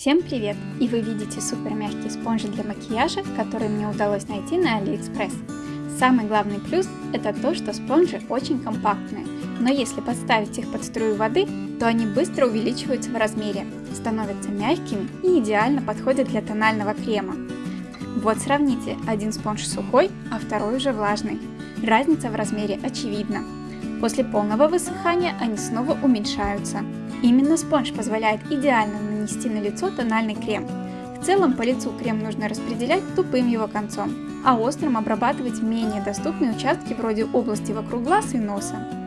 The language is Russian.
Всем привет! И вы видите супер мягкие спонжи для макияжа, которые мне удалось найти на Алиэкспресс. Самый главный плюс это то, что спонжи очень компактные, но если подставить их под струю воды, то они быстро увеличиваются в размере, становятся мягкими и идеально подходят для тонального крема. Вот сравните, один спонж сухой, а второй уже влажный. Разница в размере очевидна. После полного высыхания они снова уменьшаются. Именно спонж позволяет идеально нанести на лицо тональный крем. В целом по лицу крем нужно распределять тупым его концом, а острым обрабатывать менее доступные участки вроде области вокруг глаз и носа.